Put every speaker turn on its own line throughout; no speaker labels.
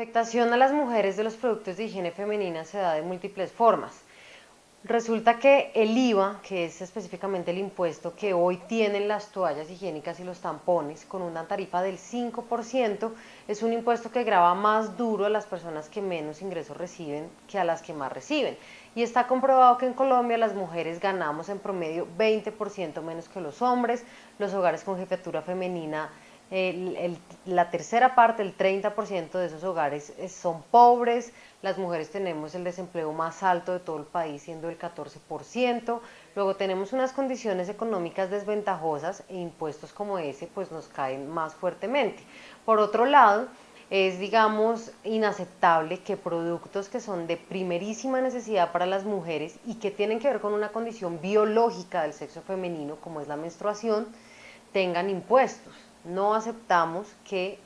afectación a las mujeres de los productos de higiene femenina se da de múltiples formas. Resulta que el IVA, que es específicamente el impuesto que hoy tienen las toallas higiénicas y los tampones, con una tarifa del 5%, es un impuesto que grava más duro a las personas que menos ingresos reciben que a las que más reciben. Y está comprobado que en Colombia las mujeres ganamos en promedio 20% menos que los hombres, los hogares con jefatura femenina la tercera parte, el 30% de esos hogares son pobres, las mujeres tenemos el desempleo más alto de todo el país, siendo el 14%, luego tenemos unas condiciones económicas desventajosas e impuestos como ese pues nos caen más fuertemente. Por otro lado, es digamos inaceptable que productos que son de primerísima necesidad para las mujeres y que tienen que ver con una condición biológica del sexo femenino como es la menstruación, tengan impuestos no aceptamos que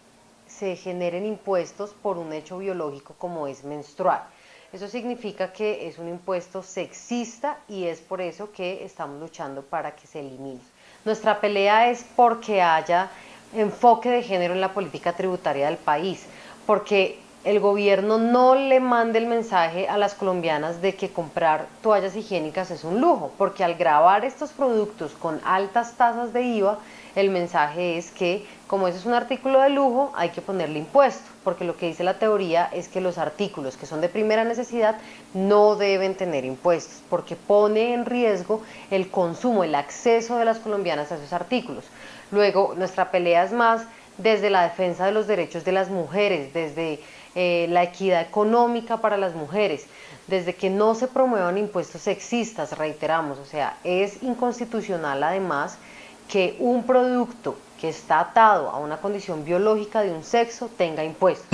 se generen impuestos por un hecho biológico como es menstruar. Eso significa que es un impuesto sexista y es por eso que estamos luchando para que se elimine. Nuestra pelea es porque haya enfoque de género en la política tributaria del país, porque el gobierno no le mande el mensaje a las colombianas de que comprar toallas higiénicas es un lujo, porque al grabar estos productos con altas tasas de IVA, el mensaje es que como ese es un artículo de lujo, hay que ponerle impuesto, porque lo que dice la teoría es que los artículos que son de primera necesidad no deben tener impuestos, porque pone en riesgo el consumo, el acceso de las colombianas a esos artículos. Luego, nuestra pelea es más desde la defensa de los derechos de las mujeres, desde eh, la equidad económica para las mujeres, desde que no se promuevan impuestos sexistas, reiteramos, o sea, es inconstitucional además que un producto que está atado a una condición biológica de un sexo tenga impuestos.